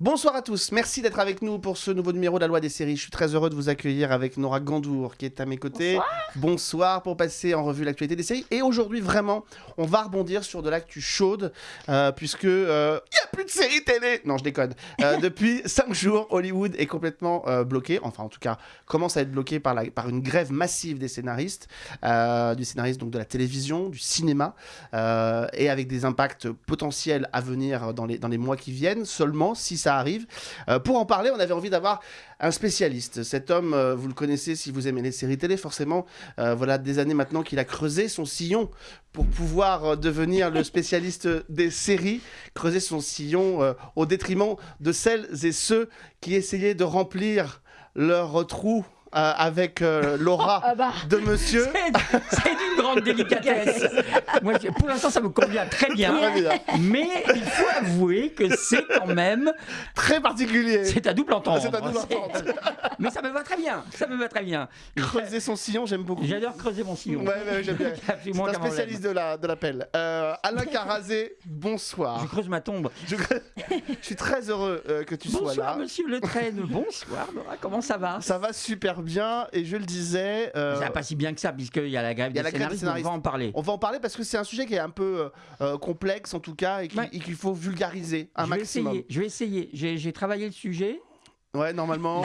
Bonsoir à tous, merci d'être avec nous pour ce nouveau numéro de la loi des séries. Je suis très heureux de vous accueillir avec Nora Gandour qui est à mes côtés. Bonsoir. Bonsoir pour passer en revue l'actualité des séries. Et aujourd'hui, vraiment, on va rebondir sur de l'actu chaude euh, puisque il n'y a plus de séries télé. Non, je déconne. Euh, depuis 5 jours, Hollywood est complètement euh, bloqué. Enfin, en tout cas, commence à être bloqué par, la, par une grève massive des scénaristes, euh, du scénariste donc de la télévision, du cinéma, euh, et avec des impacts potentiels à venir dans les, dans les mois qui viennent. Seulement, si ça arrive. Euh, pour en parler, on avait envie d'avoir un spécialiste. Cet homme, euh, vous le connaissez si vous aimez les séries télé, forcément. Euh, voilà des années maintenant qu'il a creusé son sillon pour pouvoir devenir le spécialiste des séries, creuser son sillon au détriment de celles et ceux qui essayaient de remplir leur trou euh, avec euh, l'aura Ah bah, de monsieur. C'est d'une grande délicatesse. Moi, je- pour l'instant, ça me convient très bien. Très bien. Mais il faut avouer que c'est quand même, Très particulier. c'est à double entendre. C'est à double entendre. Mais ça me va très bien. Ça me va très bien. Creuser son sillon, j'aime beaucoup. J'adore creuser mon sillon. Ouais, ouais, j'aime bien. C'est un spécialiste de la de l'appel. Euh, Alain Carazé, bonsoir. Je creuse ma tombe. Je, je suis très heureux euh, que tu sois Bonsoir, là. monsieur Le Train. Bonsoir, Nora. Comment ça va? Ça va super bien et je le disais. euh, Ça pas si bien que ça, puisqu'il y a la grève des la grève des scénaristes, on va en parler. on va en parler parce que c'est un sujet qui est un peu euh, euh, complexe en tout cas et Ouais. qu'il faut vulgariser un je vais maximum. essayer. Je vais essayer. J'ai travaillé le sujet. Ouais, normalement.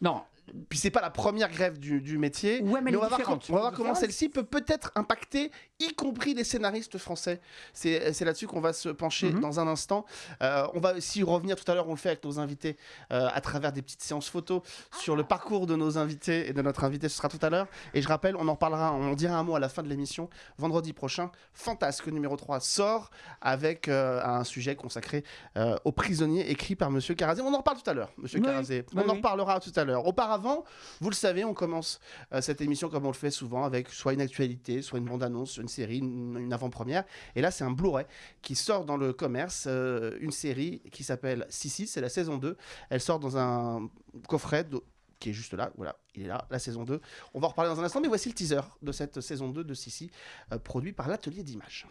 Non, Puis c'est pas la première grève du, du métier. Ouais, mais elle on va voir, on va voir comment celle-ci peut peut-être impacter, y compris les scénaristes français. C'est c'est là-dessus qu'on va se pencher Mhm. dans un instant. Euh, on va aussi revenir tout à l'heure, on le fait avec nos invités, euh, à travers des petites séances photos sur le parcours de nos invités et de notre invité, ce sera tout à l'heure. Et je rappelle, on en parlera, on en dira un mot à la fin de l'émission. Vendredi prochain, Fantasque numéro 3 sort avec euh, un sujet consacré euh, aux prisonniers écrit par Monsieur Carazé. On en reparle tout à l'heure, Monsieur Oui, Carazé. oui, on en reparlera tout à l'heure. Auparavant, vous le savez, on commence euh, cette émission comme on le fait souvent avec soit une actualité, soit une bande-annonce, une série, une, avant-première. Et là, c'est un Blu-ray qui sort dans le commerce, euh, une série qui s'appelle Sissi, c'est la saison 2. Elle sort dans un coffret qui est juste là, voilà, il est là, la saison 2. On va en reparler dans un instant, mais voici le teaser de cette saison 2 de Sissi, euh, produit par l'atelier d'images.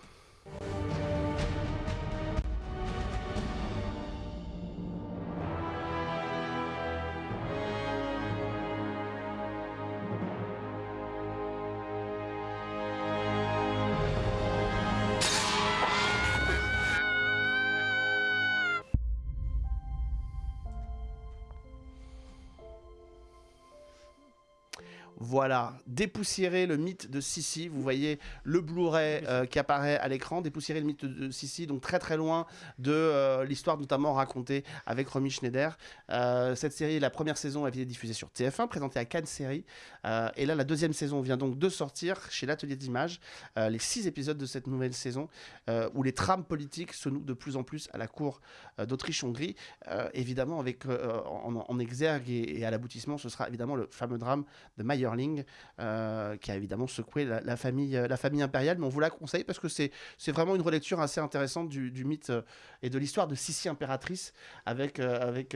Voilà, dépoussiérer le mythe de Sissi. Vous voyez le Blu-ray euh, qui apparaît à l'écran, dépoussiérer le mythe de Sissi, donc très très loin de euh, l'histoire notamment racontée avec Romy Schneider. Euh, cette série, la première saison, avait été diffusée sur TF1, présentée à Cannes Série. Et là, la deuxième saison vient donc de sortir chez l'Atelier d'Images. Les six épisodes de cette nouvelle saison, où les trames politiques se nouent de plus en plus à la cour d'Autriche-Hongrie. Évidemment, avec en, en exergue et, et à l'aboutissement, ce sera évidemment le fameux drame de Euh, qui a évidemment secoué la, la famille, euh, la famille impériale. Mais on vous la conseille parce que c'est vraiment une relecture assez intéressante du, du mythe euh, et de l'histoire de Sissi impératrice, avec, avec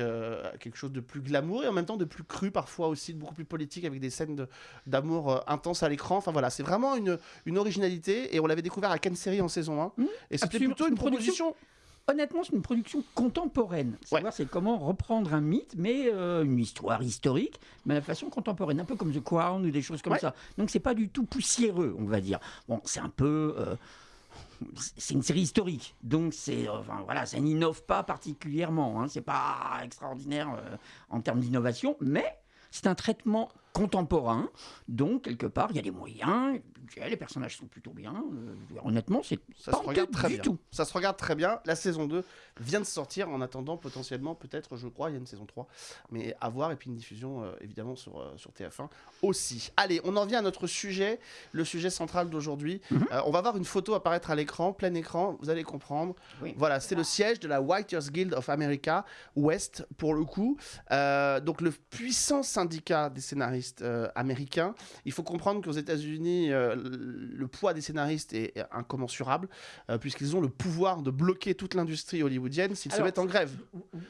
quelque chose de plus glamour et en même temps de plus cru parfois aussi, de beaucoup plus politique, avec des scènes de- d'amour euh, intense à l'écran. Enfin voilà, c'est vraiment une, une originalité et on l'avait découvert à Cannes Série en saison 1. Mmh, et c'était plutôt une proposition. Honnêtement, c'est une production contemporaine. Savoir c'est comment reprendre un mythe, mais euh, une histoire historique, mais de façon contemporaine, un peu comme The Crown ou des choses comme Ouais. ça. Donc c'est pas du tout poussiéreux, on va dire. Bon, c'est un peu. euh, c'est une série historique, donc c'est, euh, enfin, voilà, ça n'innove pas particulièrement. Hein, c'est pas extraordinaire euh, en termes d'innovation, mais c'est un traitement contemporain, donc quelque part il y a des moyens, les personnages sont plutôt bien. euh, honnêtement, c'est Ça pas se regarde très du bien. tout. Ça se regarde très bien. La saison 2 vient de sortir en attendant potentiellement, peut-être, je crois, il y a une saison 3. Mais à voir. Et puis une diffusion, euh, évidemment, sur, euh, sur TF1 aussi. Allez, on en vient à notre sujet, le sujet central d'aujourd'hui. Mhm. On va voir une photo apparaître à l'écran, plein écran, vous allez comprendre. Oui. Voilà, c'est le siège de la Writers Guild of America, West, pour le coup. Donc le puissant syndicat des scénaristes américains. Il faut comprendre qu'aux États-Unis, le poids des scénaristes est incommensurable, euh, puisqu'ils ont le pouvoir de bloquer toute l'industrie hollywoodienne s'ils se mettent en grève.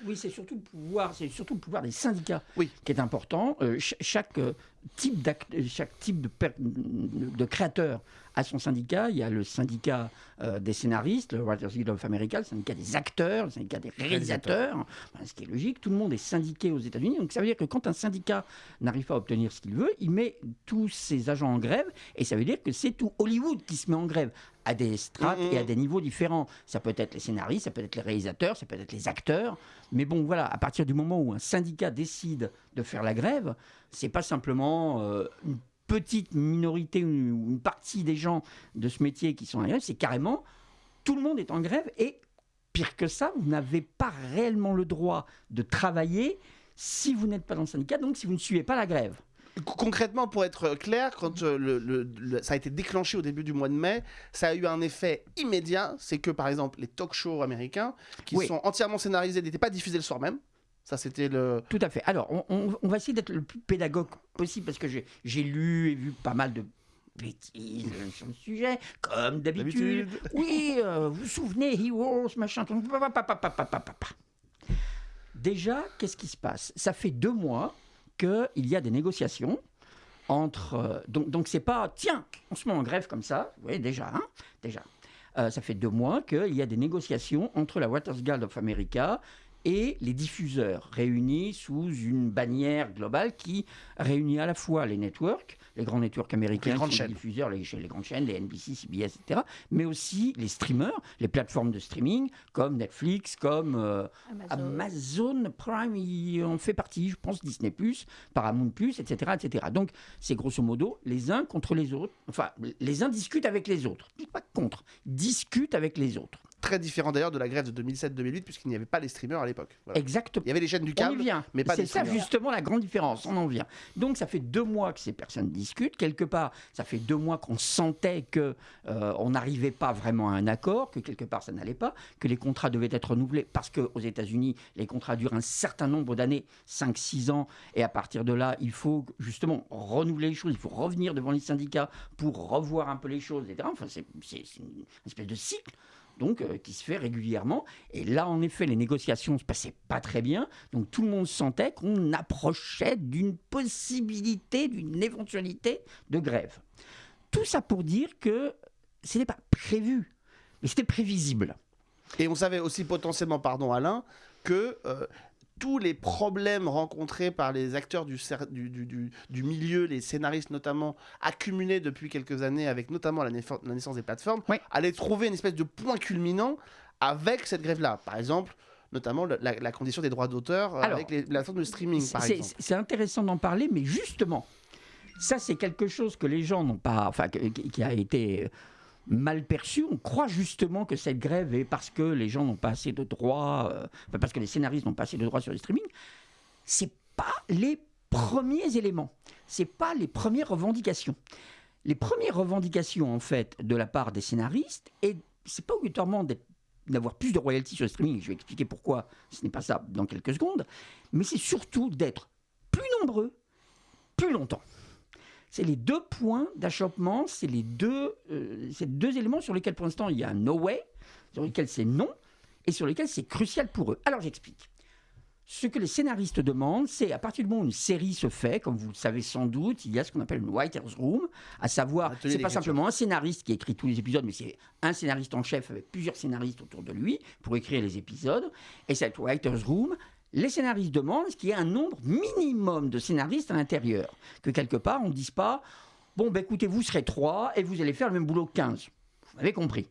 Oui, c'est surtout le pouvoir, c'est surtout le pouvoir des syndicats Oui. qui est important. Euh, ch- chaque euh, type chaque type de, de créateur a son syndicat. Il y a le syndicat euh, des scénaristes, le Writers Guild of America, le syndicat des acteurs, le syndicat des réalisateurs, ce qui est logique. Tout le monde est syndiqué aux États-Unis. Donc ça veut dire que quand un syndicat n'arrive pas à obtenir ce qu'il veut, il met tous ses agents en grève. Et ça veut dire que c'est tout Hollywood qui se met en grève à des strates et à des niveaux différents. Ça peut être les scénaristes, ça peut être les réalisateurs, ça peut être les acteurs. Mais bon, voilà, à partir du moment où un syndicat décide de faire la grève, c'est pas simplement euh, une petite minorité ou une partie des gens de ce métier qui sont en grève, c'est carrément tout le monde est en grève et pire que ça, vous n'avez pas réellement le droit de travailler si vous n'êtes pas dans le syndicat, donc si vous ne suivez pas la grève. Concrètement, pour être clair, quand euh, le, ça a été déclenché au début du mois de mai, ça a eu un effet immédiat. C'est que, par exemple, les talk shows américains, qui sont entièrement scénarisés, n'étaient pas diffusés le soir même. Ça, c'était le. Tout à fait. Alors, on, va essayer d'être le plus pédagogue possible parce que j'ai lu et vu pas mal de bêtises sur le sujet, comme d'habitude. Oui, euh, vous vous souvenez, Heroes, machin. Déjà, qu'est-ce qui se passe? Ça fait deux mois qu'il y a des négociations entre. Euh, donc, donc c'est pas, tiens, on se met en grève comme ça. Vous voyez, déjà, hein, déjà. Euh, ça fait deux mois qu'il y a des négociations entre la Waters Guild of America et les diffuseurs réunis sous une bannière globale qui réunit à la fois les networks, les grands networks américains, les, grandes chaînes. diffuseurs, les, les, grandes chaînes, les NBC, CBS, etc., mais aussi les streamers, les plateformes de streaming comme Netflix, comme euh, Amazon. Prime, en fait partie, je pense, Disney+, Paramount+, etc., etc. Donc, c'est grosso modo les uns contre les autres, enfin, les uns discutent avec les autres, pas contre, discutent avec les autres très différent d'ailleurs de la grève de 2007-2008 puisqu'il n'y avait pas les streamers à l'époque. Exactement. Il y avait les chaînes du câble, mais pas C'est ça justement la grande différence, on en vient. Donc ça fait deux mois que ces personnes discutent, quelque part ça fait deux mois qu'on sentait que euh, on n'arrivait pas vraiment à un accord, que quelque part ça n'allait pas, que les contrats devaient être renouvelés. Parce qu'aux États-Unis les contrats durent un certain nombre d'années, 5-6 ans, et à partir de là il faut justement renouveler les choses, il faut revenir devant les syndicats pour revoir un peu les choses, etc. Enfin c'est une espèce de cycle donc euh, qui se fait régulièrement. Et là, en effet, les négociations ne se passaient pas très bien. Donc tout le monde sentait qu'on approchait d'une possibilité, d'une éventualité de grève. Tout ça pour dire que ce n'est pas prévu, mais c'était prévisible. Et on savait aussi potentiellement, pardon Alain, que euh, tous les problèmes rencontrés par les acteurs du, du, milieu, les scénaristes notamment, accumulés depuis quelques années avec notamment la, naissance des plateformes, allaient trouver une espèce de point culminant avec cette grève-là. Par exemple, notamment la, condition des droits d'auteur avec les plateformes de streaming, par exemple. C'est intéressant d'en parler, mais justement, ça c'est quelque chose que les gens n'ont pas, enfin, qui a été mal perçu. On croit justement que cette grève est parce que les gens n'ont pas assez de droits, euh, parce que les scénaristes n'ont pas assez de droits sur le streaming. C'est pas les premiers éléments. C'est pas les premières revendications. Les premières revendications en fait de la part des scénaristes et c'est pas obligatoirement d'avoir plus de royalties sur le streaming. Je vais expliquer pourquoi ce n'est pas ça dans quelques secondes. Mais c'est surtout d'être plus nombreux, plus longtemps. C'est les deux points d'achoppement, c'est les deux, euh, deux éléments sur lesquels pour l'instant il y a un no way, sur lesquels c'est non, et sur lesquels c'est crucial pour eux. Alors j'explique. Ce que les scénaristes demandent, c'est à partir du moment où une série se fait, comme vous le savez sans doute, il y a ce qu'on appelle une writer's room, à savoir, c'est pas simplement un scénariste qui écrit tous les épisodes, mais c'est un scénariste en chef avec plusieurs scénaristes autour de lui pour écrire les épisodes. Et cette writer's room, les scénaristes demandent qu'il y ait un nombre minimum de scénaristes à l'intérieur. Que quelque part, on ne dise pas Bon, ben écoutez, vous serez trois et vous allez faire le même boulot que 15. Vous avez compris.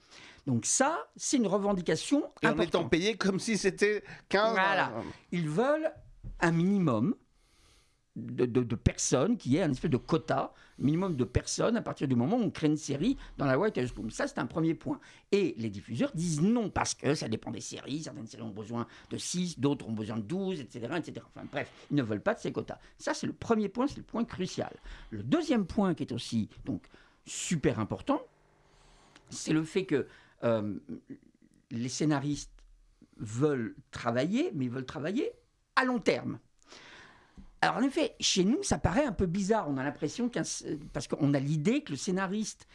Donc ça, c'est une revendication et en étant payé comme si c'était 15. Voilà. Ils veulent un minimum de, personnes, qui est un espèce de quota, minimum de personnes à partir du moment où on crée une série dans la White House Room. Ça, c'est un premier point. Et les diffuseurs disent non, parce que ça dépend des séries. Certaines séries ont besoin de 6, d'autres ont besoin de 12, etc., etc. Bref, ils ne veulent pas de ces quotas. Ça, c'est le premier point, c'est le point crucial. Le deuxième point qui est aussi donc super important, c'est le fait que euh, les scénaristes veulent travailler, mais ils veulent travailler à long terme. Alors en effet, chez nous, ça paraît un peu bizarre. On a l'impression qu'un... Parce qu'on a l'idée que le scénariste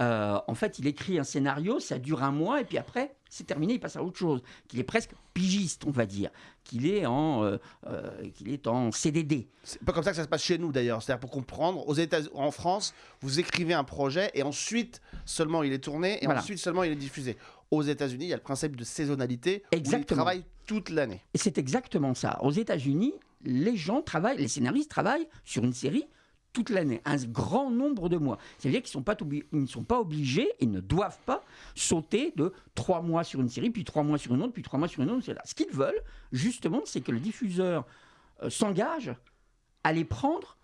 euh, en fait, il écrit un scénario, ça dure un mois, et puis après, c'est terminé, il passe à autre chose. Qu'il est presque pigiste, on va dire. Qu'il est, en, euh, euh, qu'il est en CDD. C'est pas comme ça que ça se passe chez nous d'ailleurs. C'est-à-dire pour comprendre, aux États, en France, vous écrivez un projet et ensuite seulement il est tourné et Voilà. ensuite seulement il est diffusé. Aux États-Unis, il y a le principe de saisonnalité où ils Exactement. travaillent toute l'année. Et c'est exactement ça. Aux États-Unis, les gens travaillent, les scénaristes travaillent sur une série toute l'année, un grand nombre de mois. C'est-à-dire qu'ils ne sont pas obligés et ne doivent pas sauter de trois mois sur une série, puis trois mois sur une autre, puis trois mois sur une autre. Ce qu'ils veulent, justement, c'est que le diffuseur euh, s'engage à les prendre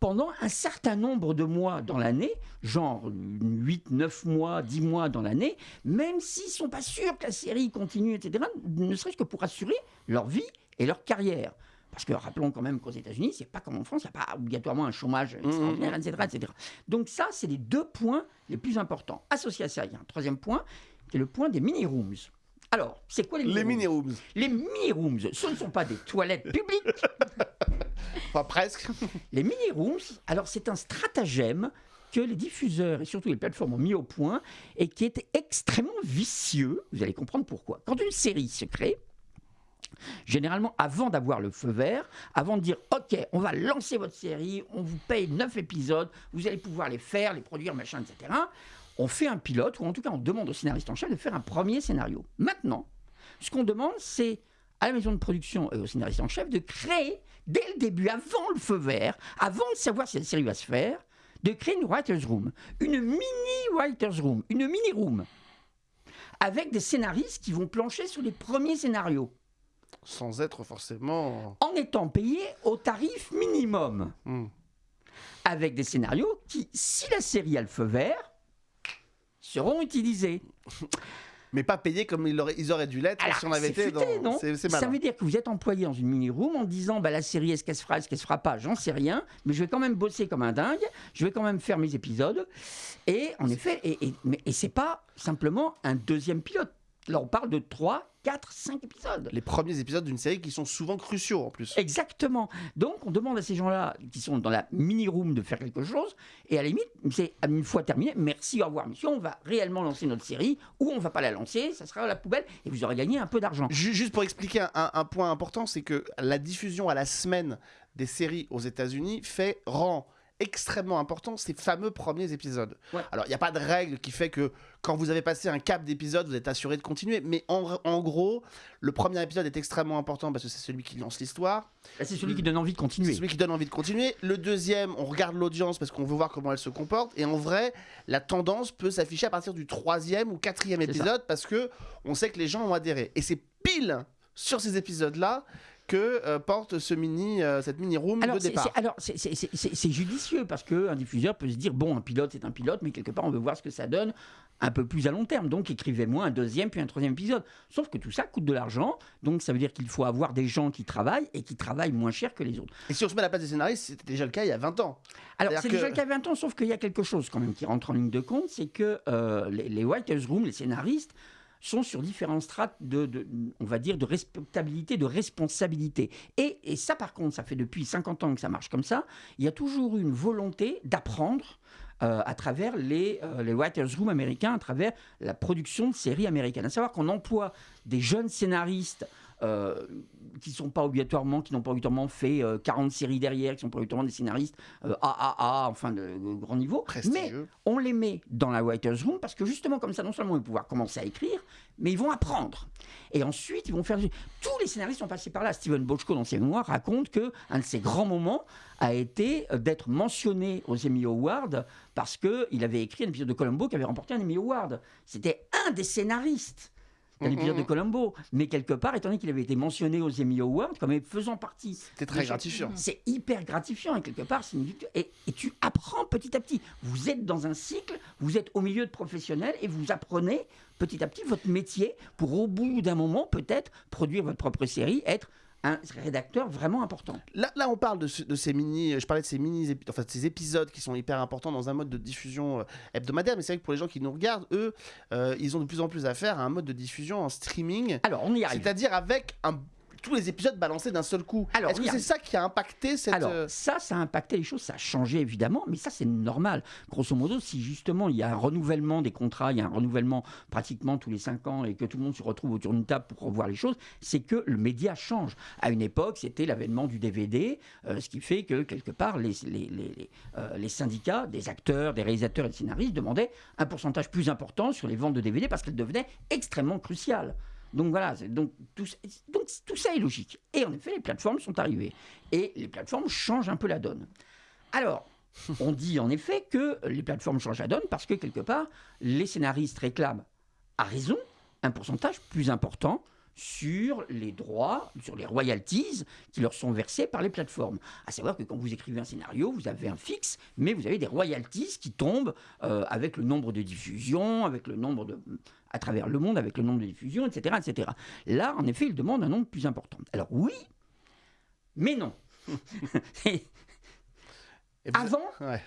pendant un certain nombre de mois dans l'année, genre 8, 9 mois, 10 mois dans l'année, même s'ils ne sont pas sûrs que la série continue, etc., ne serait-ce que pour assurer leur vie et leur carrière. Parce que rappelons quand même qu'aux États-Unis, c'est pas comme en France, il n'y a pas obligatoirement un chômage extraordinaire, etc., etc. Donc ça, c'est les deux points les plus importants. Associé à ça, il y a un troisième point, qui est le point des mini-rooms. Alors, c'est quoi les Les mini-rooms mini-rooms, Les mini-rooms, ce ne sont pas des toilettes publiques, enfin presque. les mini-rooms, alors c'est un stratagème que les diffuseurs et surtout les plateformes ont mis au point et qui est extrêmement vicieux. Vous allez comprendre pourquoi. Quand une série se crée, généralement avant d'avoir le feu vert, avant de dire OK, on va lancer votre série, on vous paye 9 épisodes, vous allez pouvoir les faire, les produire, machin, etc. On fait un pilote, ou en tout cas on demande au scénariste en chef de faire un premier scénario. Maintenant, ce qu'on demande, c'est à la maison de production et au scénariste en chef de créer, dès le début, avant le feu vert, avant de savoir si la série va se faire, de créer une writer's room, une mini writer's room, une mini room, avec des scénaristes qui vont plancher sur les premiers scénarios, Sans être forcément. en étant payés au tarif minimum, Hmm. avec des scénarios qui, si la série a le feu vert, seront utilisés. Mais pas payés comme ils auraient, ils auraient dû l'être si on avait été futé, dans. C'est Ça veut dire que vous êtes employé dans une mini-room en disant bah, la série, est-ce qu'elle se fera, est-ce qu'elle se fera pas? J'en sais rien, mais je vais quand même bosser comme un dingue, je vais quand même faire mes épisodes. Et en effet, et, et, et c'est pas simplement un deuxième pilote. Là, on parle de 3, 4, 5 épisodes. Les premiers épisodes d'une série qui sont souvent cruciaux en plus. Exactement. Donc, on demande à ces gens-là qui sont dans la mini-room de faire quelque chose. Et à la limite, c'est une fois terminé, merci, au revoir, monsieur. On va réellement lancer notre série ou on va pas la lancer, ça sera à la poubelle et vous aurez gagné un peu d'argent. Ju- Juste pour expliquer un, point important, c'est que la diffusion à la semaine des séries aux États-Unis fait rend extrêmement important ces fameux premiers épisodes. Ouais. Alors, il n'y a pas de règle qui fait que quand vous avez passé un cap d'épisode, vous êtes assuré de continuer. Mais en, en gros, le premier épisode est extrêmement important parce que c'est celui qui lance l'histoire. Là, C'est celui qui donne envie de C'est continuer. celui qui donne envie de continuer. Le deuxième, on regarde l'audience parce qu'on veut voir comment elle se comporte. Et en vrai, la tendance peut s'afficher à partir du troisième ou quatrième C'est ça. épisode parce que on sait que les gens ont adhéré. Et c'est pile sur ces épisodes-là que euh, porte ce mini, euh, cette mini room Alors, de départ. alors c'est, judicieux parce qu'un diffuseur peut se dire bon, un pilote, c'est un pilote, mais quelque part, on veut voir ce que ça donne un peu plus à long terme. Donc, écrivez-moi un deuxième, puis un troisième épisode. Sauf que tout ça coûte de l'argent. Donc, ça veut dire qu'il faut avoir des gens qui travaillent et qui travaillent moins cher que les autres. Et si on se met à la place des scénaristes, c'était déjà le cas il y a 20 ans. Alors, c'est que- déjà le cas 20 ans, sauf qu'il y a quelque chose quand même qui rentre en ligne de compte, c'est que euh, les, les writers' room, les scénaristes, sont sur différents strates de, de- on va dire, de respectabilité, de responsabilité. Et, et ça, par contre, ça fait depuis 50 ans que ça marche comme ça. Il y a toujours eu une volonté d'apprendre euh, à travers les, euh, les writers' room américains, à travers la production de séries américaines. À savoir qu'on emploie des jeunes scénaristes euh, qui sont pas obligatoirement, qui n'ont pas obligatoirement fait euh, 40 séries derrière, qui sont pas obligatoirement des scénaristes euh, AAA, enfin de, de grand niveau. Mais on les met dans la writer's room parce que justement comme ça, non seulement ils vont pouvoir commencer à écrire, mais ils vont apprendre. Et ensuite, ils vont faire... Tous les scénaristes sont passés par là. Steven Bochco, dans ses mémoires, raconte que un de ses grands moments a été euh, d'être mentionné aux Emmy Awards parce qu'il avait écrit un épisode de Columbo qui avait remporté un Emmy Award. C'était un des scénaristes d'un Mhm. épisode de Columbo. Mais quelque part, étant donné qu'il avait été mentionné aux Emmy Awards, comme faisant partie C'était très gratifiant. c'est hyper gratifiant et quelque part, c'est une victoire. Et, et tu apprends petit à petit. Vous êtes dans un cycle, vous êtes au milieu de professionnels et vous apprenez petit à petit votre métier pour au bout d'un moment peut-être produire votre propre série, être un rédacteur vraiment important. Là, là, on parle de, ce- de ces mini. Je parlais de ces mini, enfin de ces épisodes qui sont hyper importants dans un mode de diffusion euh, hebdomadaire. Mais c'est vrai que pour les gens qui nous regardent, eux, euh, ils ont de plus en plus affaire à un mode de diffusion en streaming, Alors, on y arrive. c'est-à-dire avec un tous les épisodes balancés d'un seul coup. Est-ce que c'est ça qui a impacté cette. Alors, euh, ça, ça a impacté les choses, ça a changé évidemment, mais ça, c'est normal. Grosso modo, si justement il y a un renouvellement des contrats, il y a un renouvellement pratiquement tous les cinq ans et que tout le monde se retrouve autour d'une table pour revoir les choses, c'est que le média change. À une époque, c'était l'avènement du DVD, euh, ce qui fait que quelque part, les, les, les- les, euh, les syndicats des acteurs, des réalisateurs et des scénaristes demandaient un pourcentage plus important sur les ventes de DVD parce qu'elles devenaient extrêmement cruciales. Donc voilà, donc tout, donc tout ça est logique. Et en effet, les plateformes sont arrivées. Et les plateformes changent un peu la donne. Alors, on dit en effet que les plateformes changent la donne parce que quelque part, les scénaristes réclament, à raison, un pourcentage plus important sur les droits, sur les royalties qui leur sont versés par les plateformes. À savoir que quand vous écrivez un scénario, vous avez un fixe, mais vous avez des royalties qui tombent euh, avec le nombre de diffusions, avec le nombre de à travers le monde, avec le nombre de diffusions, etc., etc. Là, en effet, ils demandent un nombre plus important. Alors oui, mais non. Et et vous- avant, Ouais.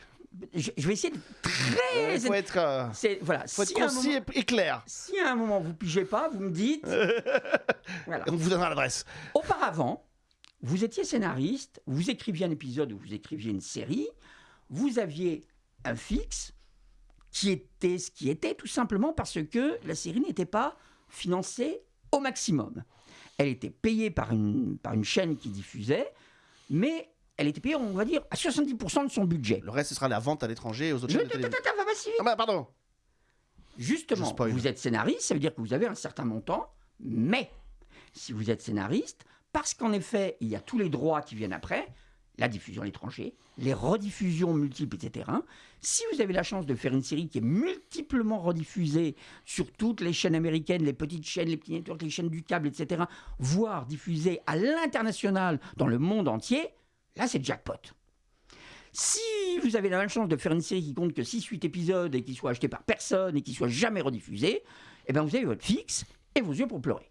je, je vais essayer de très. Il faut être, euh, C'est voilà. faut être si un concis moment- et- et clair. si à un moment vous pigez pas, vous me dites. voilà. On vous donnera l'adresse. Auparavant, vous étiez scénariste, vous écriviez un épisode ou vous écriviez une série, vous aviez un fixe qui était ce qui était tout simplement parce que la série n'était pas financée au maximum. Elle était payée par une, par une chaîne qui diffusait, mais elle était payée, on va dire, à 70% de son budget. Le reste, ce sera la vente à l'étranger aux autres Je- chaînes de télévision. va pas si vite. Ah bah pardon. Justement, vous êtes scénariste, ça veut dire que vous avez un certain montant, mais si vous êtes scénariste, parce qu'en effet, il y a tous les droits qui viennent après, la diffusion à l'étranger, les rediffusions multiples, etc. Si vous avez la chance de faire une série qui est multiplement rediffusée sur toutes les chaînes américaines, les petites chaînes, les petits networks, les chaînes du câble, etc., voire diffusée à l'international dans le monde entier, là c'est jackpot. Si vous avez la chance de faire une série qui compte que 6-8 épisodes et qui soit acheté par personne et qui soit jamais rediffusé, eh ben vous avez votre fixe et vos yeux pour pleurer.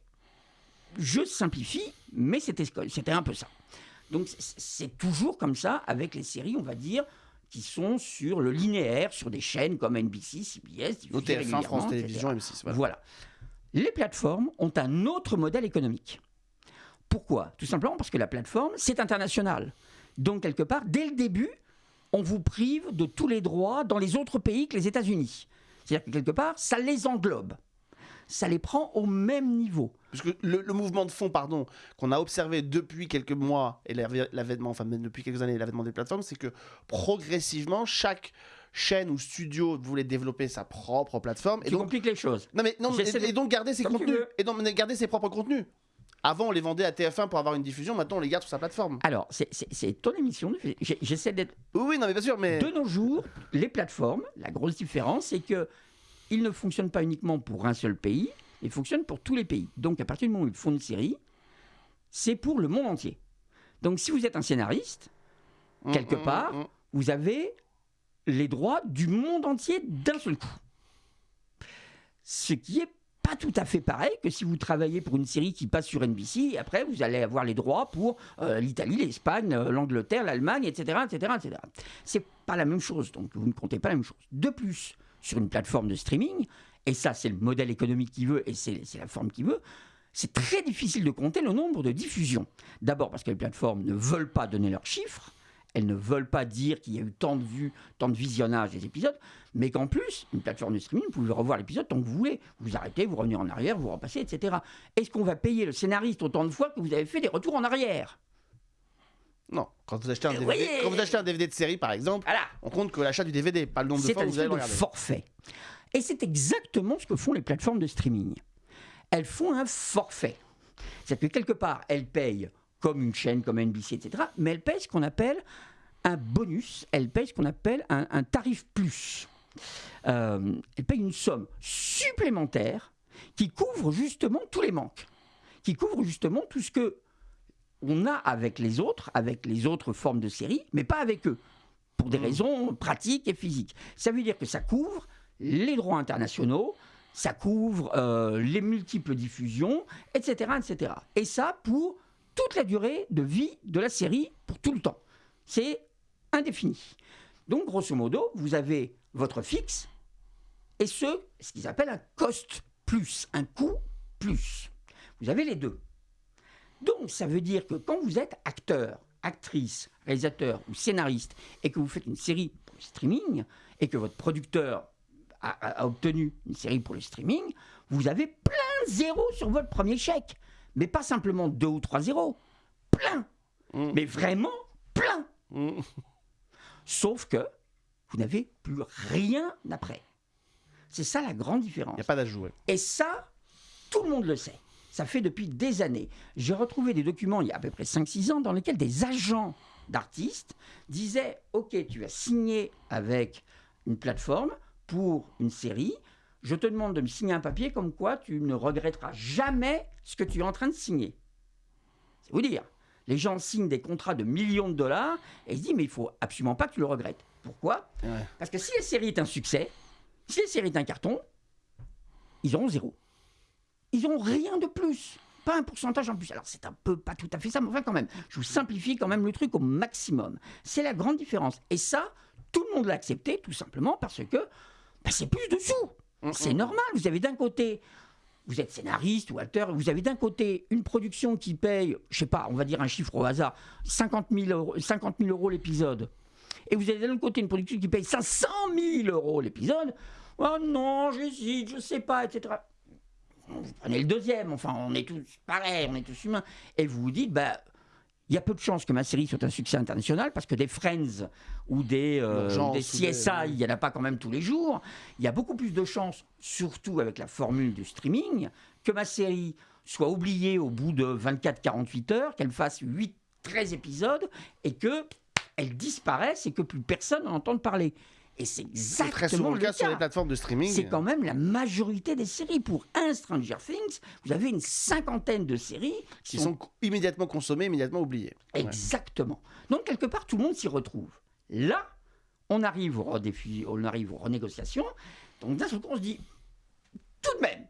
Je simplifie, mais c'était un peu ça. Donc c'est- toujours comme ça avec les séries, on va dire, qui sont sur le linéaire, sur des chaînes comme NBC, CBS, diffusées Au TF1, régulièrement, France. Télévisions, M6. voilà. Voilà. Les plateformes ont un autre modèle économique. Pourquoi? Tout simplement parce que la plateforme, c'est international. Donc, quelque part, dès le début, on vous prive de tous les droits dans les autres pays que les États-Unis. C'est-à-dire que quelque part, ça les englobe. Ça les prend au même niveau. Parce que le, le mouvement de fond, pardon, qu'on a observé depuis quelques mois et l'avènement, enfin même depuis quelques années, l'avènement des plateformes, c'est que progressivement, chaque chaîne ou studio voulait développer sa propre plateforme. Et Tu donc, compliques les choses. non, mais, non, de- et donc garder ses Comme contenus. Et donc garder ses propres contenus. Avant, on les vendait à TF1 pour avoir une diffusion, maintenant, on les garde sur sa plateforme. Alors, c'est- ton émission. J'essaie d'être Oui, oui, non, mais bien sûr, mais. De nos jours, les plateformes, la grosse différence, c'est que ils ne fonctionnent pas uniquement pour un seul pays, ils fonctionnent pour tous les pays. Donc, à partir du moment où ils font une série, c'est pour le monde entier. Donc, si vous êtes un scénariste, Mm, quelque mm, part, mm. vous avez les droits du monde entier d'un seul coup. Ce qui est pas tout à fait pareil que si vous travaillez pour une série qui passe sur NBC et après vous allez avoir les droits pour euh, l'Italie, l'Espagne, euh, l'Angleterre, l'Allemagne, etc., etc., etc. C'est pas la même chose, donc vous ne comptez pas la même chose. De plus, sur une plateforme de streaming, et ça c'est le modèle économique qui veut et c'est la forme qui veut, c'est très difficile de compter le nombre de diffusions. D'abord parce que les plateformes ne veulent pas donner leurs chiffres, elles ne veulent pas dire qu'il y a eu tant de vues, tant de visionnages des épisodes, mais qu'en plus, une plateforme de streaming, vous pouvez revoir l'épisode tant que vous voulez. Vous arrêtez, vous revenez en arrière, vous repassez, etc. Est-ce qu'on va payer le scénariste autant de fois que vous avez fait des retours en arrière? Non, quand vous achetez un DVD, oui. quand vous achetez un DVD de série, par exemple, Voilà. on compte que l'achat du DVD, pas le nombre de C'est fois un que vous allez le de regarder. forfait. Et c'est exactement ce que font les plateformes de streaming. Elles font un forfait. C'est-à-dire que quelque part, elles payent comme une chaîne, comme NBC, etc. Mais elles payent ce qu'on appelle un bonus, elles payent ce qu'on appelle un, un tarif plus. Euh, elles payent une somme supplémentaire qui couvre justement tous les manques, qui couvre justement tout ce que on a avec les autres, avec les autres formes de séries, mais pas avec eux, pour des Mm. raisons pratiques et physiques. Ça veut dire que ça couvre les droits internationaux, ça couvre euh, les multiples diffusions, etc., etc. Et ça pour toute la durée de vie de la série, pour tout le temps. C'est indéfini. Donc, grosso modo, vous avez votre fixe et ce, ce qu'ils appellent un cost plus, un coût plus. Vous avez les deux. Donc, ça veut dire que quand vous êtes acteur, actrice, réalisateur ou scénariste et que vous faites une série pour le streaming et que votre producteur a, a- a obtenu une série pour le streaming, vous avez plein de zéros sur votre premier chèque. Mais pas simplement deux ou trois zéros. Plein. Mm. Mais vraiment plein. Mm. Sauf que vous n'avez plus rien après. C'est ça la grande différence. Il n'y a pas d'ajout. Et ça, tout le monde le sait. Ça fait depuis des années. J'ai retrouvé des documents il y a à peu près 5-6 ans dans lesquels des agents d'artistes disaient Ok, tu as signé avec une plateforme pour une série. Je te demande de me signer un papier comme quoi tu ne regretteras jamais ce que tu es en train de signer. C'est vous dire. Les gens signent des contrats de millions de dollars et ils se disent Mais il faut absolument pas que tu le regrettes. Pourquoi? Ouais. Parce que si la série est un succès, si la série est un carton, ils auront zéro. Ils n'auront rien de plus. Pas un pourcentage en plus. Alors c'est un peu pas tout à fait ça, mais enfin quand même. Je vous simplifie quand même le truc au maximum. C'est la grande différence. Et ça, tout le monde l'a accepté tout simplement parce que bah, c'est plus de sous. C'est normal. Vous avez d'un côté, vous êtes scénariste ou acteur, vous avez d'un côté une production qui paye, je sais pas, on va dire un chiffre au hasard, 50 000 euros, 50 000 euros l'épisode. Et vous avez d'un côté une production qui paye 500 000 euros l'épisode. Oh non, j'hésite, je sais pas, etc. Vous prenez le deuxième, enfin, on est tous pareils, on est tous humains. Et vous vous dites, bah, il y a peu de chances que ma série soit un succès international parce que des Friends ou des, euh, ou des- CSI, il n'y en a pas quand même tous les jours. Il y a beaucoup plus de chances, surtout avec la formule du streaming, que ma série soit oubliée au bout de 24-48 heures, qu'elle fasse 8-13 épisodes et que elle disparaisse et que plus personne n'en entende parler. Et c'est exactement très souvent le cas sur les plateformes de streaming. C'est quand même la majorité des séries. Pour un Stranger Things, vous avez une cinquantaine de séries qui sont immédiatement consommés, immédiatement oubliés. Ouais. Exactement. Donc, quelque part, tout le monde s'y retrouve. Là, on arrive, au redéfi- on arrive aux renégociations. Donc, d'un seul coup, on se dit, tout de même,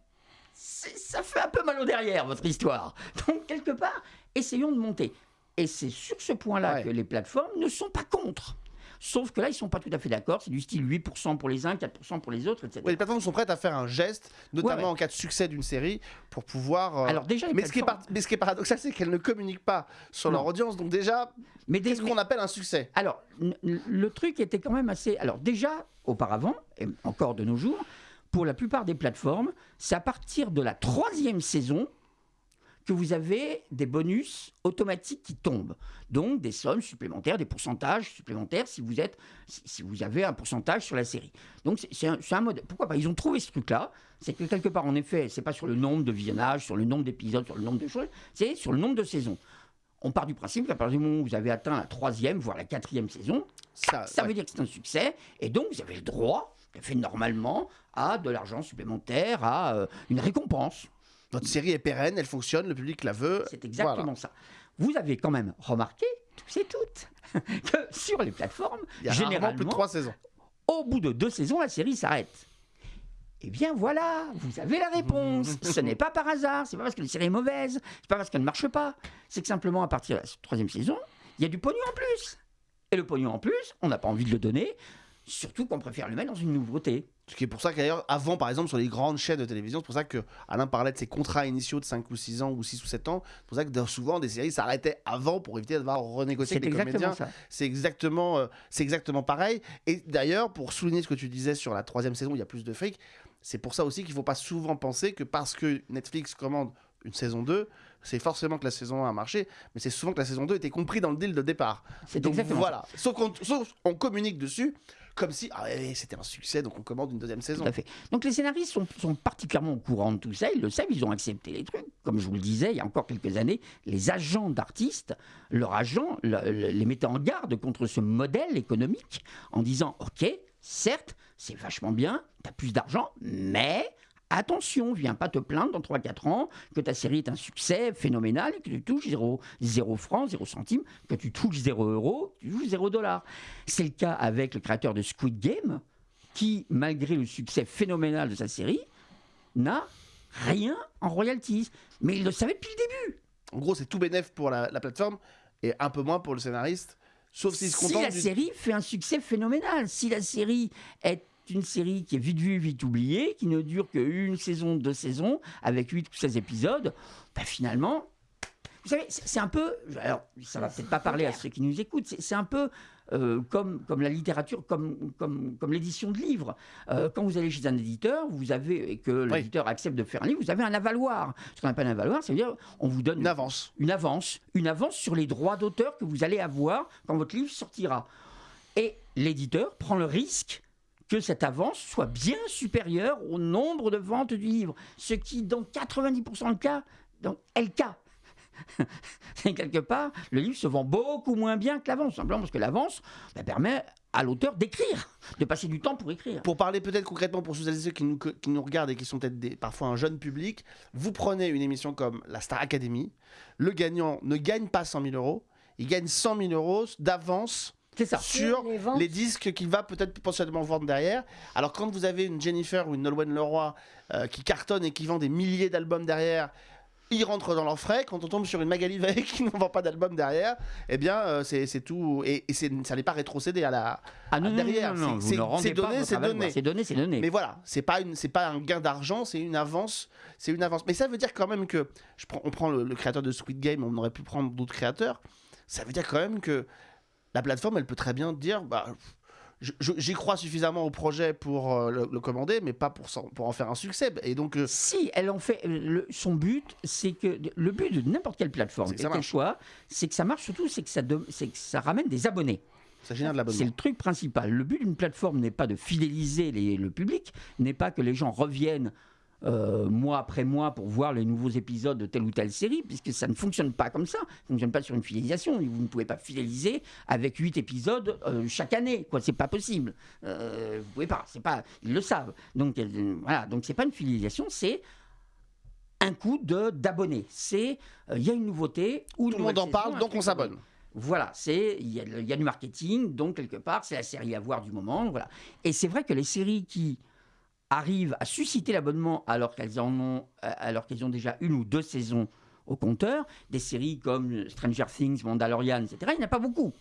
ça fait un peu mal au derrière, votre histoire. Donc, quelque part, essayons de monter. Et c'est sur ce point-là Ouais. que les plateformes ne sont pas contre. Sauf que là, ils ne sont pas tout à fait d'accord. C'est du style 8% pour les uns, 4% pour les autres, etc. Ouais, les plateformes sont prêtes à faire un geste, notamment Ouais, ouais. en cas de succès d'une série, pour pouvoir. euh, Alors déjà, mais, ce qui est par- mais ce qui est paradoxal, c'est qu'elles ne communiquent pas sur leur audience. Donc déjà, mais des- qu'est-ce qu'on appelle un succès? Alors, le truc était quand même assez. Alors, déjà, auparavant, et encore de nos jours, pour la plupart des plateformes, c'est à partir de la troisième saison que vous avez des bonus automatiques qui tombent. Donc, des sommes supplémentaires, des pourcentages supplémentaires si vous, êtes, si, vous avez un pourcentage sur la série. Donc, c'est- un, un mode. Pourquoi pas? Ils ont trouvé ce truc-là. C'est que quelque part, en effet, c'est pas sur le nombre de visionnages, sur le nombre d'épisodes, sur le nombre de choses, c'est sur le nombre de saisons. On part du principe qu'à partir du moment où vous avez atteint la troisième, voire la quatrième saison, Ça, ça ouais. veut dire que c'est un succès, et donc vous avez le droit, tout à fait normalement, à de l'argent supplémentaire, à euh, une récompense. Notre série est pérenne, elle fonctionne, le public la veut. C'est exactement Voilà. ça. Vous avez quand même remarqué, tous et toutes, que sur les plateformes, Il y a rarement généralement, plus de trois saisons. au bout de deux saisons, la série s'arrête. Eh bien voilà, vous avez la réponse. Ce n'est pas par hasard, c'est pas parce que la série est mauvaise, c'est pas parce qu'elle ne marche pas. C'est que simplement à partir de la troisième saison, il y a du pognon en plus. Et le pognon en plus, on n'a pas envie de le donner, surtout qu'on préfère le mettre dans une nouveauté. Ce qui est pour ça qu'ailleurs, avant, par exemple, sur les grandes chaînes de télévision, c'est pour ça que Alain parlait de ses contrats initiaux de 5 ou 6 ans ou 6 ou 7 ans. C'est pour ça que souvent, des séries s'arrêtaient avant pour éviter de devoir renégocier avec exactement comédiens. C'est exactement, euh, c'est exactement pareil. Et d'ailleurs, pour souligner ce que tu disais sur la troisième saison, où il y a plus de fric, c'est pour ça aussi qu'il ne faut pas souvent penser que parce que Netflix commande une saison 2, c'est forcément que la saison 1 a marché, mais c'est souvent que la saison 2 était compris dans le deal de départ. C'est Donc exactement voilà. Sauf qu'on sauf on communique dessus comme si ah ouais, c'était un succès, donc on commande une deuxième saison. Tout à fait. Donc les scénaristes sont, particulièrement au courant de tout ça, ils le savent, ils ont accepté les trucs. Comme je vous le disais, il y a encore quelques années, les agents d'artistes, leurs agents le- le- les mettaient en garde contre ce modèle économique en disant, OK, certes, c'est vachement bien, tu as plus d'argent, mais... Attention, viens pas te plaindre dans 3-4 ans que ta série est un succès phénoménal et que tu touches 0, 0 francs, 0 centimes, que tu touches 0 euros, tu touches 0 dollars. C'est le cas avec le créateur de Squid Game, qui, malgré le succès phénoménal de sa série, n'a rien en royalties. Mais il le savait depuis le début. En gros, c'est tout bénéf pour la, la plateforme et un peu moins pour le scénariste. Sauf s'il se Si contente la du- série fait un succès phénoménal, si la série est une série qui est vite vue, vite oubliée, qui ne dure qu'une saison, deux saisons, avec 8 ou 16 épisodes, bah finalement, Vous savez, c'est un peu. Alors, ça va peut-être pas parler à ceux qui nous écoutent. C'est un peu. euh, comme, comme la littérature, comme, comme, comme l'édition de livres. Euh, quand vous allez chez un éditeur, vous avez, et que l'éditeur accepte de faire un livre, vous avez un avaloir. Ce qu'on appelle un avaloir, c'est-à-dire on vous donne Une avance. une avance, une avance sur les droits d'auteur que vous allez avoir quand votre livre sortira. Et l'éditeur prend le risque que cette avance soit bien supérieure au nombre de ventes du livre, ce qui, dans 90% de cas, donc. Et quelque part, le livre se vend beaucoup moins bien que l'avance, simplement parce que l'avance bah, permet à l'auteur d'écrire, de passer du temps pour écrire. Pour parler peut-être concrètement pour ceux et ceux qui nous, qui nous regardent et qui sont peut-être parfois un jeune public, vous prenez une émission comme la Star Academy, le gagnant ne gagne pas 100 000 euros, il gagne 100 000 euros d'avance ça. sur les disques qu'il va peut-être potentiellement vendre derrière. Alors quand vous avez une Jennifer ou une Nolwenn Leroy euh, qui cartonne et qui vend des milliers d'albums derrière, ils rentrent dans leurs frais. Quand on tombe sur une Magali Veil qui ne vend pas d'album derrière, eh bien euh, c'est tout. Et, ça n'est pas rétrocédé à la. Ah non, non, derrière, non, non, c'est- donné, c'est donné. C'est donné, c'est donné. Mais voilà, c'est pas une, c'est pas un gain d'argent, c'est une avance, c'est une avance. Mais ça veut dire quand même que, je prends, on prend le, le créateur de Squid Game, on aurait pu prendre d'autres créateurs. Ça veut dire quand même que la plateforme, elle peut très bien dire, bah, j'y crois suffisamment au projet pour euh, le, le commander, mais pas pour, pour en faire un succès. Et donc, euh, Si elle en fait, le- son but, c'est que le but de n'importe quelle plateforme, C'est que quel marche. soit, c'est que ça marche surtout, c'est que ça, de- que ça ramène des abonnés. ça génère de C'est le truc principal. Le but d'une plateforme n'est pas de fidéliser les- le public, n'est pas que les gens reviennent euh, mois après mois pour voir les nouveaux épisodes de telle ou telle série, puisque ça ne fonctionne pas comme ça. Ça ne fonctionne pas sur une fidélisation. Vous ne pouvez pas fidéliser avec 8 épisodes euh, chaque année. Quoi, c'est pas possible. Euh, vous pouvez pas. C'est pas. Ils le savent. Donc voilà. Donc c'est pas une fidélisation. C'est un coup de d'abonnés. C'est euh, il y a une nouveauté. Ou Tout le monde en parle, donc on s'abonne. Voilà, c'est il y, y a du marketing, donc quelque part c'est la série à voir du moment, voilà. Et c'est vrai que les séries qui arrivent à susciter l'abonnement alors qu'elles en ont, euh, alors qu'elles ont déjà une ou deux saisons au compteur, des séries comme Stranger Things, Mandalorian, etc. Il n'y en a pas beaucoup.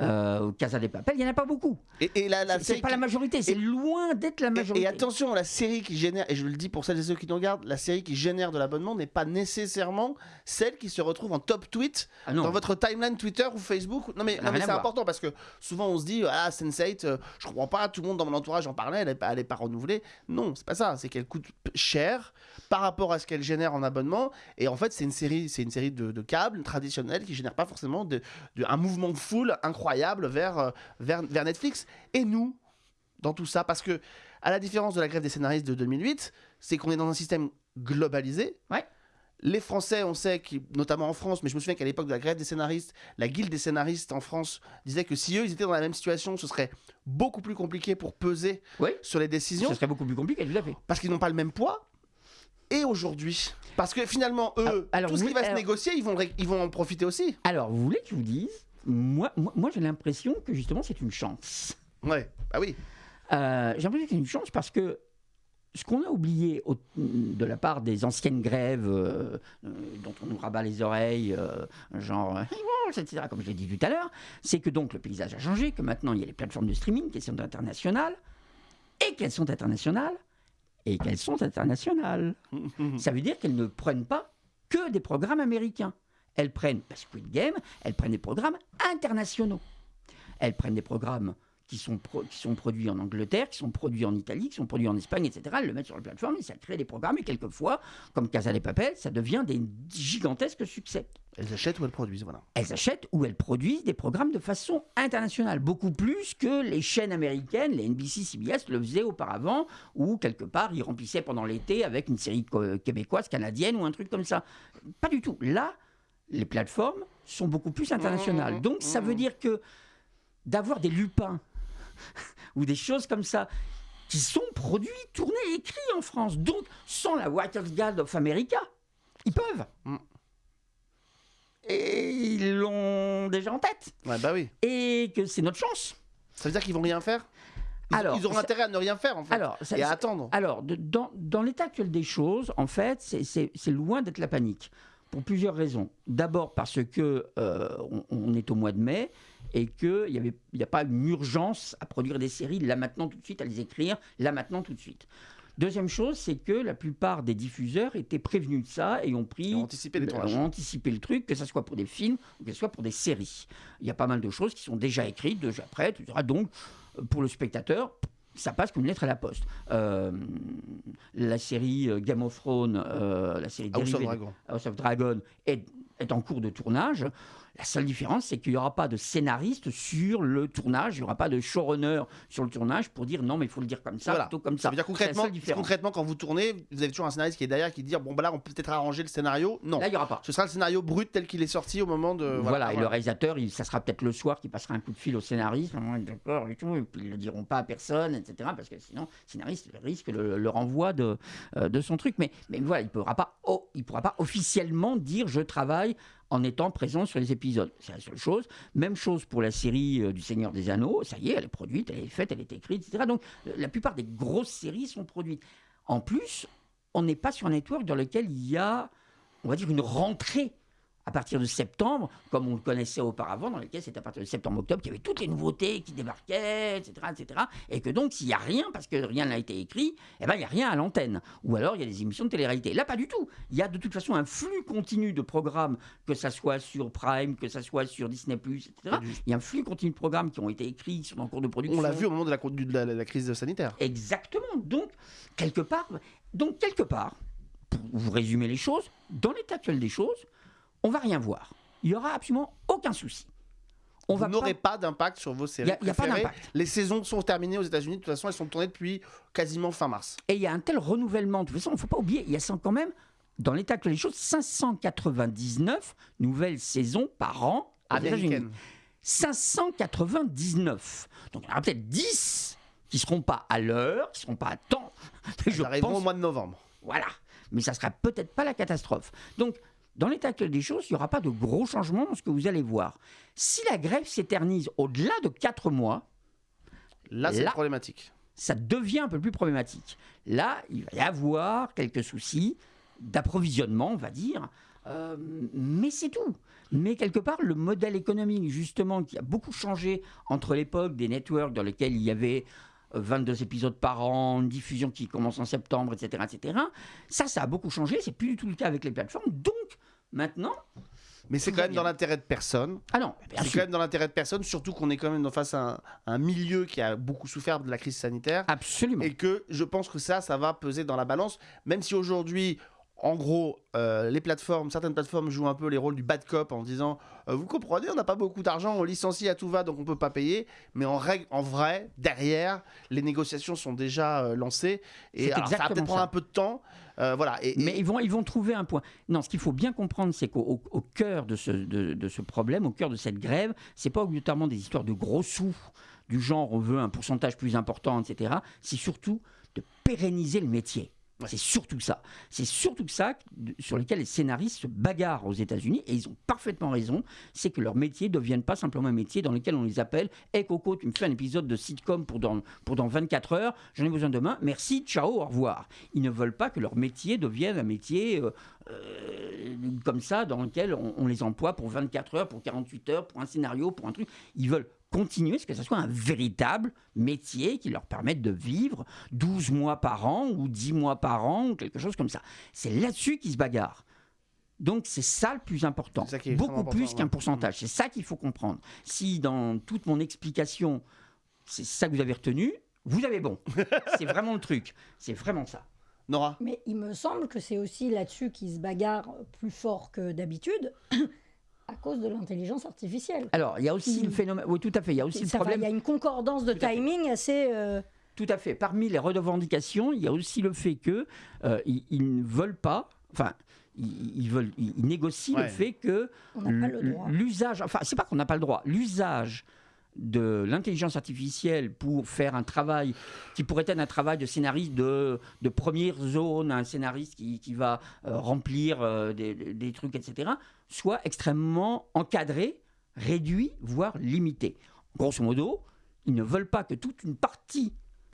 Euh, Casa de Papel, il n'y en a pas beaucoup. Et, et la, la C'est- pas la majorité, c'est loin d'être la majorité. Et, attention, la série qui génère, et je le dis pour celles et ceux qui nous regardent, la série qui génère de l'abonnement n'est pas nécessairement celle qui se retrouve en top tweet Ah dans votre timeline Twitter ou Facebook. Non mais, c'est important parce que souvent on se dit ah Sense8, euh, je comprends pas, tout le monde dans mon entourage en parlait, elle n'est pas, pas renouvelée. Non, c'est pas ça, c'est qu'elle coûte cher par rapport à ce qu'elle génère en abonnement. Et en fait, c'est une série, c'est une série de, de câbles traditionnels qui génère pas forcément de, de- un mouvement de foule incroyable vers, euh, vers, vers Netflix. Et nous, dans tout ça, parce que à la différence de la grève des scénaristes de 2008, c'est qu'on est dans un système globalisé. Ouais. Les Français, on sait, qui, notamment en France, mais je me souviens qu'à l'époque de la grève des scénaristes, la guilde des scénaristes en France disait que si eux ils étaient dans la même situation, ce serait beaucoup plus compliqué pour peser Oui. sur les décisions Ce serait beaucoup plus compliqué, tout à fait. parce qu'ils n'ont pas le même poids. Et aujourd'hui, parce que finalement, eux, Ah, alors tout ce oui, qui va se négocier, ils vont, ils vont en profiter aussi. Alors, vous voulez que je vous dise Moi, moi, moi, j'ai l'impression que justement c'est une chance. Ouais, bah oui. Euh, J'ai l'impression que c'est une chance parce que ce qu'on a oublié au- de la part des anciennes grèves euh, euh, dont on nous rabat les oreilles, euh, genre, etc., comme je l'ai dit tout à l'heure, c'est que donc le paysage a changé, que maintenant il y a les plateformes de streaming qui sont internationales, et qu'elles sont internationales, et qu'elles sont internationales. Ça veut dire qu'elles ne prennent pas que des programmes américains. Elles prennent bah, Squid Game, elles prennent des programmes internationaux. Elles prennent des programmes qui sont, pro- qui sont produits en Angleterre, qui sont produits en Italie, qui sont produits en Espagne, etc. Elles le mettent sur la plateforme et ça crée des programmes. Et quelquefois, comme Casa des Papel, ça devient des gigantesques succès. Elles achètent ou elles produisent, voilà. Elles achètent ou elles produisent des programmes de façon internationale, beaucoup plus que les chaînes américaines, les NBC, CBS le faisaient auparavant, où quelque part ils remplissaient pendant l'été avec une série co- québécoise, canadienne ou un truc comme ça. Pas du tout. Là, les plateformes sont beaucoup plus internationales. Mmh, Donc ça veut mmh. dire que d'avoir des lupins ou des choses comme ça qui sont produits, tournés, écrits en France, donc sans la Guard of America, ils peuvent. Mm. Et ils l'ont déjà en tête. Ouais, bah oui. Et que c'est notre chance. Ça veut dire qu'ils vont rien faire? Ils, Alors, ils auront intérêt à ne rien faire, en fait. Alors, ça- et à attendre. Alors, de- dans, dans l'état actuel des choses, en fait, c'est- loin d'être la panique. Pour plusieurs raisons. D'abord parce que euh, on, on est au mois de mai et qu'il n'y n'y a pas une urgence à produire des séries là maintenant tout de suite, à les écrire là maintenant tout de suite. Deuxième chose, c'est que la plupart des diffuseurs étaient prévenus de ça et ont pris, ont anticipé les ont anticipé le truc, que ce soit pour des films ou que ce soit pour des séries. Il y a pas mal de choses qui sont déjà écrites, déjà prêtes, etc. Donc, pour le spectateur, ça passe comme une lettre à la poste. Euh, la série euh, Game of Thrones, euh, la série House of Dragon. House of Dragon est, est en cours de tournage. La seule différence, c'est qu'il n'y aura pas de scénariste sur le tournage, il n'y aura pas de showrunner sur le tournage pour dire non, mais il faut le dire comme ça, Voilà. plutôt comme Ça ça. veut dire concrètement, quand vous tournez, vous avez toujours un scénariste qui est derrière qui dit bon, bah là, on peut peut-être arranger le scénario. Non. Là, il n'y aura pas. Ce sera le scénario brut tel qu'il est sorti au moment de. Voilà, et le réalisateur, il- ça sera peut-être le soir qui passera un coup de fil au scénariste, d'accord, et tout, et puis ils ne le diront pas à personne, etc. Parce que sinon, le scénariste risque le, le renvoi de, euh, de son truc. Mais, mais voilà, il ne pourra, pas, oh, il pourra pas officiellement dire je travaille en étant présent sur les épisodes. C'est la seule chose. Même chose pour la série euh, du Seigneur des Anneaux. Ça y est, elle est produite, elle est faite, elle est écrite, etc. Donc euh, la plupart des grosses séries sont produites. En plus, on n'est pas sur un network dans lequel il y a, on va dire, une rentrée à partir de septembre, comme on le connaissait auparavant, dans lequel c'est à partir de septembre-octobre qu'il y avait toutes les nouveautés qui débarquaient, etc. etc. et que donc, s'il n'y a rien, parce que rien n'a été écrit, eh ben, il n'y a rien à l'antenne. Ou alors, il y a des émissions de télé-réalité. Là, pas du tout. Il y a de toute façon un flux continu de programmes, que ça soit sur Prime, que ça soit sur Disney+, etc. Il y a un flux continu de programmes qui ont été écrits, qui sont en cours de production. On l'a vu au moment de la, de la- la crise sanitaire. Exactement. Donc, quelque part, donc, quelque part, pour vous résumer les choses, dans l'état actuel des choses, on va rien voir. Il n'y aura absolument aucun souci. On vous n'aurez pas... pas, d'impact sur vos séries. n'y a, il y a pas d'impact. Les saisons sont terminées aux États-Unis. De toute façon, elles sont tournées depuis quasiment fin mars. Et il y a un tel renouvellement. De toute façon, il ne faut pas oublier, il y a quand même, dans l'état actuel des choses, 599 nouvelles saisons par an aux États-Unis. Américaine. 599. Donc il y en aura peut-être 10 qui ne seront pas à l'heure, qui ne seront pas à temps. Elles arriveront pense au mois de novembre. Voilà. Mais ça sera peut-être pas la catastrophe. Donc, dans l'état actuel des choses, il n'y aura pas de gros changements dans ce que vous allez voir. Si la grève s'éternise au-delà de 4 mois, Là, c'est problématique. ça devient un peu plus problématique. Là, il va y avoir quelques soucis d'approvisionnement, on va dire. Euh, mais c'est tout. Mais quelque part, le modèle économique, justement, qui a beaucoup changé entre l'époque des networks dans lesquels il y avait euh, 22 épisodes par an, une diffusion qui commence en septembre, etc., etc. Ça, ça a beaucoup changé. C'est plus du tout le cas avec les plateformes. Donc, maintenant, Mais c'est quand même bien. dans l'intérêt de personne. ah non, C'est quand même dans l'intérêt de personne, surtout qu'on est quand même face à un, un milieu qui a beaucoup souffert de la crise sanitaire. Absolument. Et que je pense que ça, ça va peser dans la balance. Même si aujourd'hui, en gros, euh, les plateformes, certaines plateformes jouent un peu les rôles du bad cop en disant euh, Vous comprenez, on n'a pas beaucoup d'argent, on licencie à tout va, donc on peut pas payer. Mais en, règle, en vrai, derrière, les négociations sont déjà euh, lancées. Et alors, ça va peut-être prendre un peu de temps. Euh, Mais ils vont, ils vont trouver un point. Non, ce qu'il faut bien comprendre, c'est qu'au au- au cœur de ce, de, de ce problème, au cœur de cette grève, c'est pas obligatoirement des histoires de gros sous, du genre on veut un pourcentage plus important, etc. C'est surtout de pérenniser le métier. C'est surtout ça. C'est surtout ça sur lequel les scénaristes se bagarrent aux États-Unis et ils ont parfaitement raison. C'est que leur métier ne devienne pas simplement un métier dans lequel on les appelle Hé Coco, tu me fais un épisode de sitcom pour dans, pour dans 24 heures, j'en ai besoin demain, merci, ciao, au revoir. Ils ne veulent pas que leur métier devienne un métier euh, euh, comme ça dans lequel on, on les emploie pour 24 heures, pour 48 heures, pour un scénario, pour un truc. Ils veulent continuer, ce que ce soit un véritable métier qui leur permette de vivre 12 mois par an ou 10 mois par an ou quelque chose comme ça. C'est là-dessus qu'ils se bagarrent. Donc c'est ça le plus important, C'est ça qui est extrêmement beaucoup plus qu'un pourcentage. C'est ça qu'il faut comprendre. Si dans toute mon explication, c'est ça que vous avez retenu, vous avez bon. c'est vraiment le truc. C'est vraiment ça. Nora? Mais il me semble que c'est aussi là-dessus qu'ils se bagarrent plus fort que d'habitude, à cause de l'intelligence artificielle. Alors, il y a aussi le phénomène. Oui, tout à fait. Il y a aussi le Ça problème. il y a une concordance de Tout timing assez. euh, Tout à fait. Parmi les revendications, il y a aussi le fait que euh, ils, ils ne veulent pas. Enfin, ils, ils veulent. Ils, négocient Ouais. le fait que on n'a pas le droit. l'usage. Enfin, c'est pas qu'on n'a pas le droit. L'usage de l'intelligence artificielle pour faire un travail qui pourrait être un travail de scénariste de, première zone, un scénariste qui, va euh, remplir euh, des, des trucs, etc., soit extrêmement encadré, réduit, voire limité. Grosso modo, ils ne veulent pas que toute une partie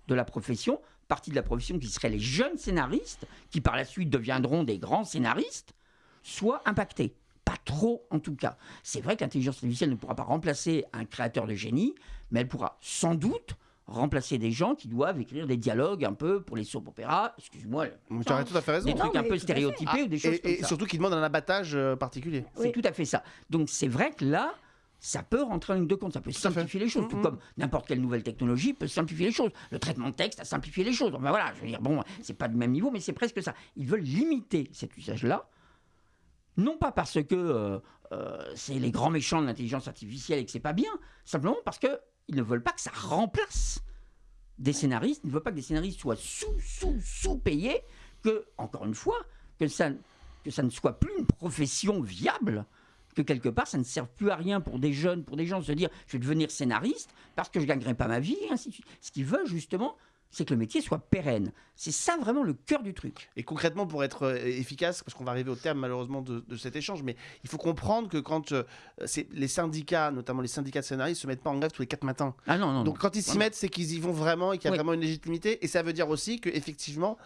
de la profession, partie de la profession qui seraient les jeunes scénaristes, qui par la suite deviendront des grands scénaristes, soit impactée. Pas trop en tout cas. C'est vrai que l'intelligence artificielle ne pourra pas remplacer un créateur de génie, mais elle pourra sans doute remplacer des gens qui doivent écrire des dialogues un peu pour les soap opéras. Excuse-moi. Tu as tout à fait raison. Des Non, trucs un peu stéréotypés ou des choses Et, comme et ça. surtout qui demande un abattage euh, particulier. C'est Oui. tout à fait ça. Donc c'est vrai que là, ça peut rentrer en ligne de compte, ça peut fait. simplifier les choses, tout Mhm. comme n'importe quelle nouvelle technologie peut simplifier les choses. Le traitement de texte a simplifié les choses. Enfin voilà, je veux dire, bon, c'est pas du même niveau, mais c'est presque ça. Ils veulent limiter cet usage-là, non pas parce que euh, euh, c'est les grands méchants de l'intelligence artificielle et que c'est pas bien, simplement parce que ils ne veulent pas que ça remplace des scénaristes, ils ne veulent pas que des scénaristes soient sous, sous, sous-payés, que, encore une fois, que ça, que ça ne soit plus une profession viable, que quelque part ça ne serve plus à rien pour des jeunes, pour des gens de se dire je vais devenir scénariste parce que je ne gagnerai pas ma vie, et ainsi de suite. Ce qu'ils veulent justement, c'est que le métier soit pérenne. C'est ça vraiment le cœur du truc. Et concrètement, pour être euh, efficace, parce qu'on va arriver au terme malheureusement de, de cet échange, mais il faut comprendre que quand euh, les syndicats, notamment les syndicats de scénaristes, se mettent pas en grève tous les quatre matins. Ah non, non, Donc non. quand ils s'y mettent, c'est qu'ils y vont vraiment et qu'il y a Oui. vraiment une légitimité. Et ça veut dire aussi que effectivement,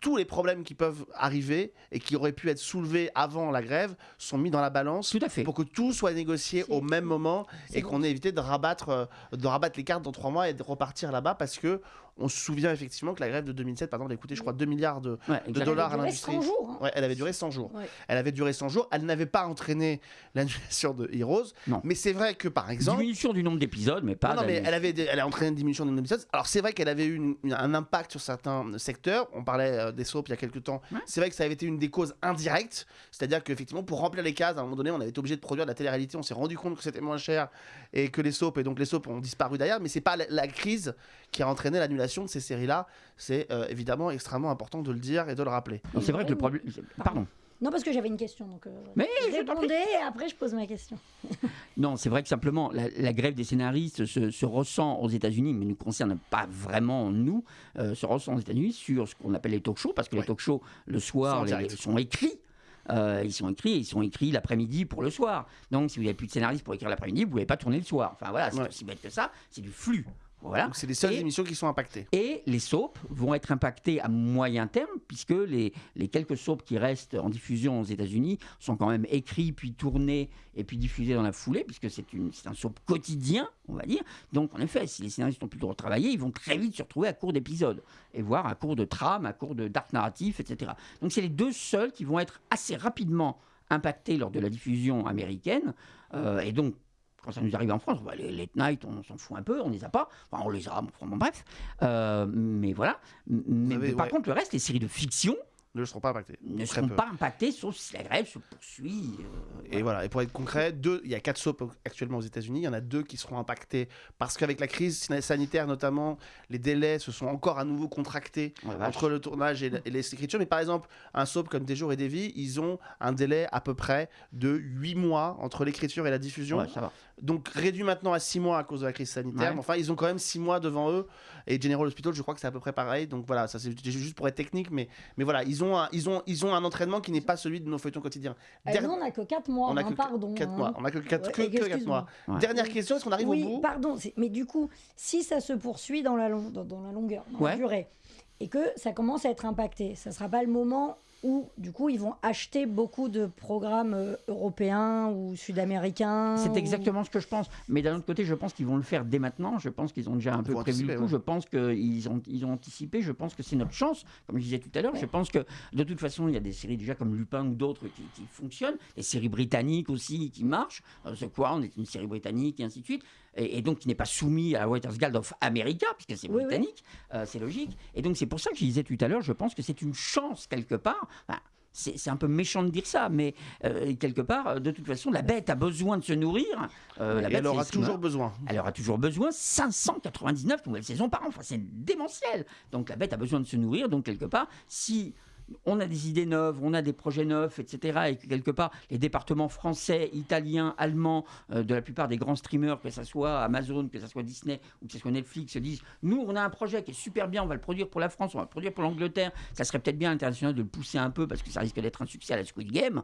tous les problèmes qui peuvent arriver et qui auraient pu être soulevés avant la grève sont mis dans la balance Tout à fait. pour que tout soit négocié au même moment et qu'on ait évité de rabattre, euh, de rabattre les cartes dans trois mois et de repartir là-bas parce que on se souvient effectivement que la grève de 2007, par exemple, a coûté, je crois, 2 milliards de, Ouais, de exactement. dollars à Elle l'industrie. 100 jours. hein. Ouais, elle avait duré 100 jours. Ouais. Elle avait duré 100 jours. Elle n'avait pas entraîné l'annulation de Heroes. Non. Mais c'est vrai que, par exemple. Diminution du nombre d'épisodes, mais pas. Non, non, mais elle avait, elle a entraîné une diminution du nombre d'épisodes. Alors c'est vrai qu'elle avait eu une- une- un impact sur certains secteurs. On parlait euh, des soaps il y a quelques temps. Ouais. C'est vrai que ça avait été une des causes indirectes. C'est-à-dire qu'effectivement, pour remplir les cases, à un moment donné, on avait été obligé de produire de la télé-réalité. On s'est rendu compte que c'était moins cher et que les soaps, et donc les soaps ont disparu derrière. Mais c'est pas la, la crise qui a entraîné l'annulation de ces séries-là. C'est euh, évidemment extrêmement important de le dire et de le rappeler. C'est vrai que le problème. Pardon. Non, parce que j'avais une question. Donc, euh, Mais je répondais et après je pose ma question. Non, c'est vrai que simplement, la, la grève des scénaristes se, se ressent aux États-Unis, mais ne nous concerne pas vraiment nous, euh, se ressent aux États-Unis sur ce qu'on appelle les talk-shows, parce que Ouais. les talk-shows, le Sont soir, les- sont écrits. Euh, ils sont écrits, ils sont écrits l'après-midi pour le soir. Donc, si vous n'avez plus de scénariste pour écrire l'après-midi, vous ne pouvez pas tourner le soir. Enfin voilà, c'est Ouais. aussi bête que ça. C'est du flux. Voilà. Donc c'est les seules Et- émissions qui sont impactées. Et les soaps vont être impactés à moyen terme, puisque les, les quelques soaps qui restent en diffusion aux États-Unis sont quand même écrits, puis tournés, et puis diffusés dans la foulée, puisque c'est un soap quotidien, on va dire. Donc, en effet, si les scénaristes n'ont plus le droit de travailler, ils vont très vite se retrouver à court d'épisodes, et voire à court de trame, à court de d'arc narratif, etc. Donc, c'est les deux seuls qui vont être assez rapidement impactés lors de la diffusion américaine, euh, et donc quand ça nous arrive en France, bah, les late night, on s'en fout un peu, on les a pas. Enfin, on les a, bon, bref. Euh, mais voilà. Mais, avez- mais par ouais. contre, le reste, les séries de fiction Ne seront pas impactées. ne seront peu. pas impactées, sauf si la grève se poursuit. euh, Et voilà, et pour être concret, deux, il y a quatre soaps actuellement aux États-Unis, il y en a deux qui seront impactés parce qu'avec la crise sanitaire notamment, les délais se sont encore à nouveau contractés entre le tournage et, et l'écriture. Mais par exemple, un soap comme Des jours et des vies, ils ont un délai à peu près de 8 mois entre l'écriture et la diffusion. Ouais, ça va. Donc réduit maintenant à 6 mois à cause de la crise sanitaire. Ouais. Mais enfin, ils ont quand même 6 mois devant eux. Et General Hospital, je crois que c'est à peu près pareil. Donc voilà, ça c'est juste pour être technique. Mais, mais voilà, ils ont, un, ils, ont, ils ont un entraînement qui n'est pas celui de nos feuilletons quotidiens. Euh, nous, on n'a que 4 mois, on a hein, que pardon. 4 hein. mois. On a que 4 Ouais, que, que quatre excuse-moi. mois. Ouais. Dernière question, est-ce qu'on arrive oui, au bout? pardon. Mais du coup, si ça se poursuit dans la, long- dans, dans la longueur, dans la durée, et que ça commence à être impacté, ça ne sera pas le moment où, du coup, ils vont acheter beaucoup de programmes euh, européens ou sud-américains. C'est ou- exactement ce que je pense. Mais d'un autre côté, je pense qu'ils vont le faire dès maintenant. Je pense qu'ils ont déjà un Ils peu prévu le coup. ouais. Je pense qu'ils ont, ils ont anticipé. Je pense que c'est notre chance. Comme je disais tout à l'heure, Ouais. je pense que de toute façon, il y a des séries déjà comme Lupin ou d'autres qui, qui fonctionnent. Des séries britanniques aussi qui marchent. Euh, The Crown est une série britannique et ainsi de suite. Et, et donc qui n'est pas soumis à la Writers Guild of America, puisque c'est Oui, oui. britannique. Euh, c'est logique. Et donc c'est pour ça que je disais tout à l'heure, je pense que c'est une chance quelque part. Enfin, c'est un peu méchant de dire ça, mais euh, quelque part, euh, de toute façon, la bête a besoin de se nourrir. Euh, la bête, elle aura toujours besoin. elle aura toujours besoin 599 nouvelles saisons par an. Enfin, c'est démentiel. Donc la bête a besoin de se nourrir. Donc quelque part, si on a des idées neuves, on a des projets neufs, etc., et que quelque part les départements français, italiens, allemands, euh, de la plupart des grands streamers, que ce soit Amazon, que ce soit Disney ou que ce soit Netflix, se disent nous, on a un projet qui est super bien, on va le produire pour la France, on va le produire pour l'Angleterre. Ça serait peut-être bien à l'international de le pousser un peu parce que ça risque d'être un succès à la Squid Game.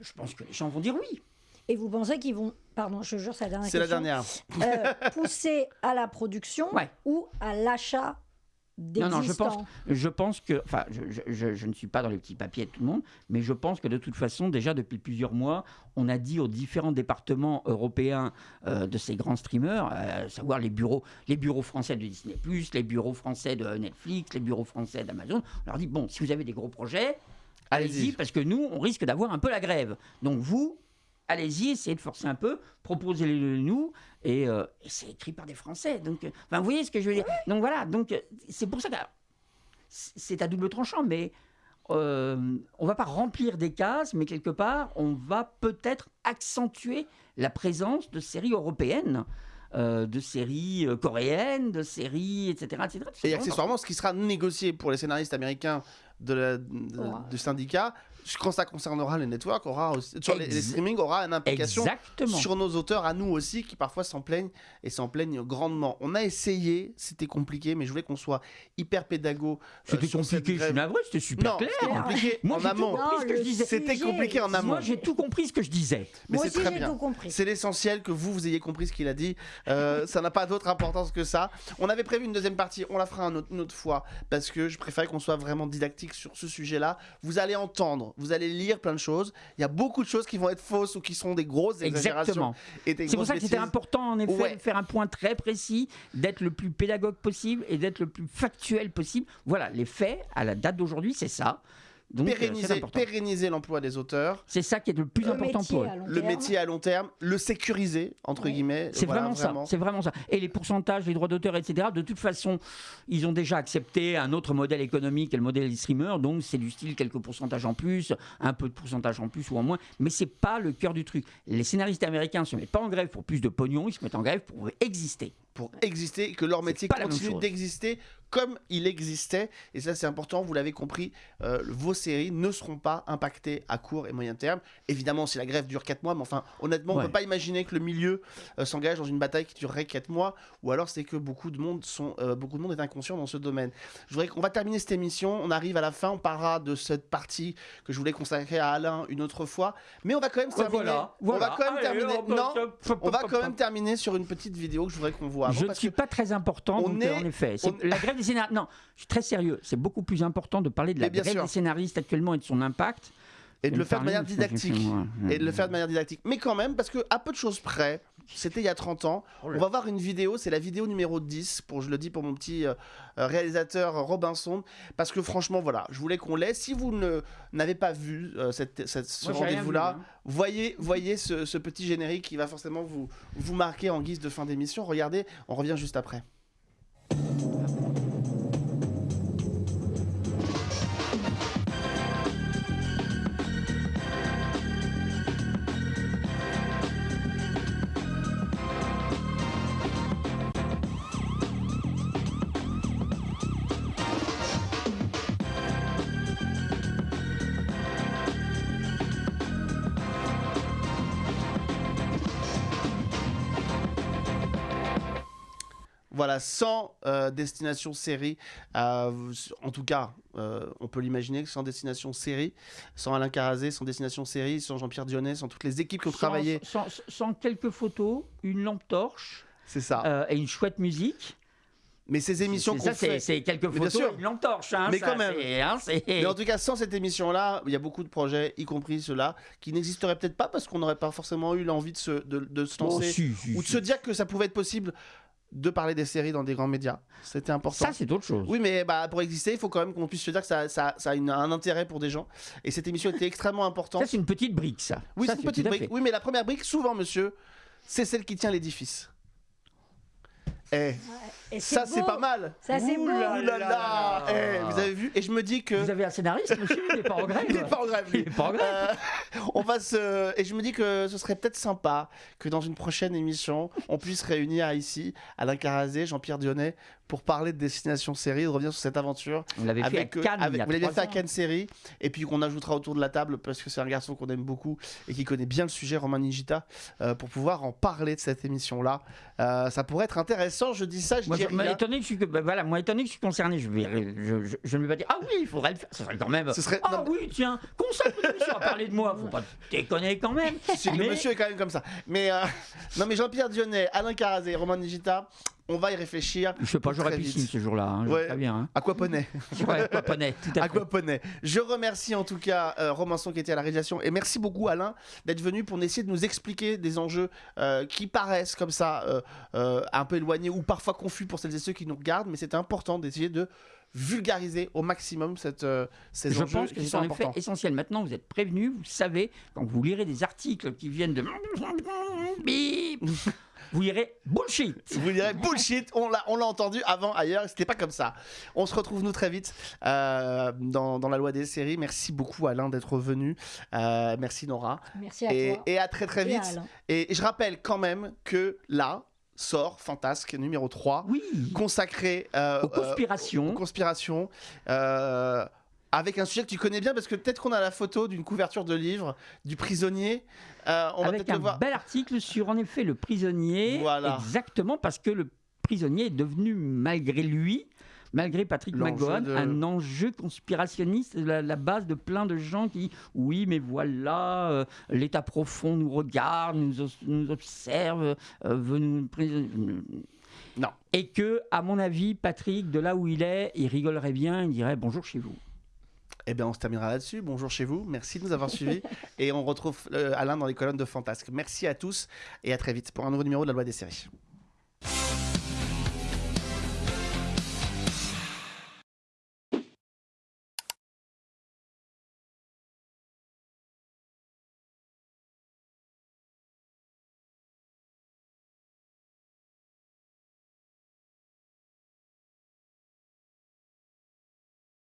Je pense que les gens vont dire oui. Et vous pensez qu'ils vont, pardon, je jure, c'est la dernière C'est la dernière. euh, pousser à la production Ouais. ou à l'achat Non, non, je pense, je pense que, enfin, je, je- je- je ne suis pas dans les petits papiers de tout le monde, mais je pense que de toute façon, déjà depuis plusieurs mois, on a dit aux différents départements européens euh, de ces grands streamers, euh, à savoir les bureaux, les bureaux français de Disney+, les bureaux français de Netflix, les bureaux français d'Amazon, on leur dit bon, si vous avez des gros projets, allez-y, Allez-y. parce que nous, on risque d'avoir un peu la grève. Donc vous, allez-y, essayez de forcer un peu, proposez-le nous, et, euh, et c'est écrit par des Français. Donc, euh, vous voyez ce que je veux dire Donc voilà, donc euh, c'est pour ça que c'est c'est à double tranchant, mais euh, on va pas remplir des cases, mais quelque part, on va peut-être accentuer la présence de séries européennes. euh, de séries euh, coréennes, de séries, etc. etc. Et accessoirement, ce qui sera négocié pour les scénaristes américains de la- de- Ouais. du syndicat, quand ça concernera les networks, aura aussi, sur les, les streamings, aura une implication Exactement. sur nos auteurs à nous aussi, qui parfois s'en plaignent et s'en plaignent grandement. On a essayé, c'était compliqué, mais je voulais qu'on soit hyper pédago. euh, C'était cette compliqué, je suis navré, c'était super Non, clair. c'était compliqué Moi, en j'ai tout amont. compris ce que je le disais. C'était compliqué en amont. Moi, j'ai tout compris ce que je disais. Mais Moi c'est aussi, très j'ai bien. tout compris. C'est l'essentiel que vous, vous ayez compris ce qu'il a dit. Euh, ça n'a pas d'autre importance que ça. On avait prévu une deuxième partie, on la fera un autre- une autre fois, parce que je préfère qu'on soit vraiment didactique sur ce sujet-là. Vous allez entendre, vous allez lire plein de choses. Il y a beaucoup de choses qui vont être fausses ou qui sont des grosses exagérations. Exactement. C'est pour ça que c'était important, en effet, Ouais. de faire un point très précis, d'être le plus pédagogue possible et d'être le plus factuel possible. Voilà, les faits, à la date d'aujourd'hui, c'est ça. Donc, euh, Pérenniser, l'emploi des auteurs, C'est ça qui est le plus Le important pour eux. le terme. métier à long terme, le sécuriser, entre Ouais. guillemets. C'est Voilà, vraiment, ça. C'est vraiment ça. Et les pourcentages, les droits d'auteur, etc. De toute façon, ils ont déjà accepté un autre modèle économique, le modèle des streamers. Donc c'est du style quelques pourcentages en plus, un peu de pourcentage en plus ou en moins. Mais c'est pas le cœur du truc. Les scénaristes américains se mettent pas en grève pour plus de pognon, ils se mettent en grève pour exister. pour exister, et que leur métier continue d'exister comme il existait. Et ça, c'est important, vous l'avez compris, euh, vos séries ne seront pas impactées à court et moyen terme. Évidemment, si la grève dure 4 mois, mais enfin, honnêtement, on ne peut pas imaginer que le milieu euh, s'engage dans une bataille qui durerait 4 mois, ou alors c'est que beaucoup de monde sont, euh, beaucoup de monde est inconscient dans ce domaine. Je voudrais qu'on va terminer cette émission, on arrive à la fin, on parlera de cette partie que je voulais consacrer à Alain une autre fois, mais on va quand même terminer. On va quand même terminer. Non, on va quand même terminer sur une petite vidéo que je voudrais qu'on voit. avant, Je ne suis que- pas très important, on est- en effet. C'est- on- La grève des scénaristes. Non, je suis très sérieux. C'est beaucoup plus important de parler de la bien grève sûr. des scénaristes actuellement et de son impact. et de le faire de manière didactique. et de le faire de manière didactique. Mais quand même, parce que à peu de choses près, c'était il y a 30 ans, Oh on va voir une vidéo, c'est la vidéo numéro 10, pour, je le dis pour mon petit euh, euh, réalisateur Robinson, parce que franchement, voilà, je voulais qu'on l'ait. Si vous n'avez pas vu euh, cette, cette- ce rendez-vous-là, hein. voyez, voyez ce, ce petit générique qui va forcément vous, vous marquer en guise de fin d'émission. Regardez, on revient juste après. Sans euh, destination série, euh, en tout cas, euh, on peut l'imaginer, sans destination série, sans Alain Carazé, sans destination série, sans Jean-Pierre Dionnet, sans toutes les équipes qui ont Sans- travaillé. Sans, sans quelques photos, une lampe torche C'est ça. euh, et une chouette musique. Mais ces émissions qu'on ça, c'est fait. c'est quelques photos sûr. une lampe torche. hein, Mais ça, quand même. hein, Mais en tout cas, sans cette émission-là, il y a beaucoup de projets, y compris ceux-là, qui n'existeraient peut-être pas parce qu'on n'aurait pas forcément eu l'envie de se, de, de se Oh, lancer si, si, ou de si. se dire que ça pouvait être possible de parler des séries dans des grands médias. C'était important. Ça, c'est autre chose. Oui, mais bah, pour exister, il faut quand même qu'on puisse se dire que ça, ça, ça a une- un intérêt pour des gens. Et cette émission était extrêmement importante. Ça, c'est une petite brique, ça. oui, c'est une petite brique. Oui, mais la première brique, souvent, monsieur, c'est celle qui tient l'édifice. Eh, Et ça, c'est beau. pas mal. Ça, c'est Ouh beau. là Ouh là là Eh, Vous avez vu Et je me dis que... Vous avez un scénariste, monsieur Il n'est pas en grève Il est pas en grève, lui. Il est pas en grève. Euh, on va se et je me dis que ce serait peut-être sympa que dans une prochaine émission on puisse réunir ici Alain Carazé, Jean-Pierre Dionnet pour parler de destination série, de revenir sur cette aventure On l'avait fait à avec, eux, Cannes. avec- il y a vous l'avez trois fait à. Cannes série et puis qu'on ajoutera autour de la table parce que c'est un garçon qu'on aime beaucoup et qui connaît bien le sujet Romain Nigita euh, pour pouvoir en parler de cette émission là. ça pourrait être intéressant, je dis ça, je Moi, dis je- moi, rien. étonné que je suis, bah, voilà, moi, étonné que je suis concerné, je, vais, je, je- je ne vais pas dire Ah oui, il faudrait le faire. Ce serait quand même. Ce serait- Ah non, oui, tiens, consacre une émission à parler de moi. Faut pas déconner quand même. Si, Le monsieur est quand même comme ça. Mais euh, non, mais Jean-Pierre Dionnet, Alain Carazé, Romain Nigita, On va y réfléchir. Je sais pas, j'aurais piscine ce jour-là. Hein, Ouais. Bien. Hein. Aquaponais. Ouais, Aquaponais, tout à fait. Aquaponais. Je remercie en tout cas euh, Romanson qui était à la réalisation et merci beaucoup Alain d'être venu pour essayer de nous expliquer des enjeux euh, qui paraissent comme ça euh, euh, un peu éloignés ou parfois confus pour celles et ceux qui nous regardent, mais c'était important d'essayer de vulgariser au maximum cette, euh, ces Je enjeux pense que c'est sont en effet essentiel. Maintenant, vous êtes prévenus, vous savez, quand vous lirez des articles qui viennent de... Vous lirez bullshit Vous direz bullshit, on l'a, on l'a entendu avant ailleurs, c'était pas comme ça. On se retrouve nous très vite euh, dans, dans la loi des séries. Merci beaucoup Alain d'être venu. Euh, merci Nora. Merci à Et, toi. et à très très vite. Et je rappelle quand même que là sort Fantasque numéro 3, Oui consacré euh, Aux conspirations. euh, aux conspirations, euh, avec un sujet que tu connais bien, parce que peut-être qu'on a la photo d'une couverture de livre du prisonnier. Euh, on va avec peut-être un le voir. bel article sur, en effet, le prisonnier. Voilà. Exactement, parce que le prisonnier est devenu, malgré lui, malgré Patrick McGowan, de- un enjeu conspirationniste, la, la base de plein de gens qui, oui, mais voilà, euh, l'État profond nous regarde, nous, observe, euh, veut nous... Non. Et que, à mon avis, Patrick, de là où il est, il rigolerait bien, il dirait bonjour chez vous. Eh bien, on se terminera là-dessus. Bonjour chez vous. Merci de nous avoir suivis. et on retrouve euh, Alain dans les colonnes de Fantasque. Merci à tous et à très vite pour un nouveau numéro de la loi des séries.